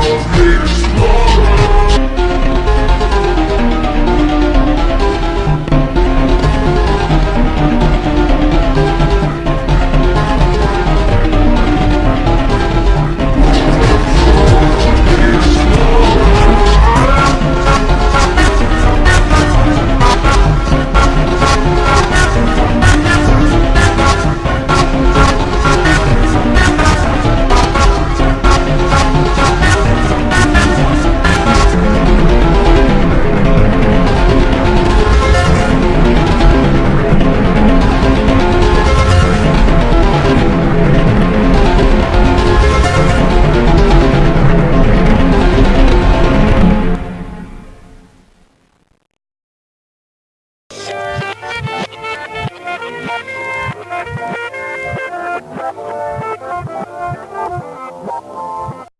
world made Thank you.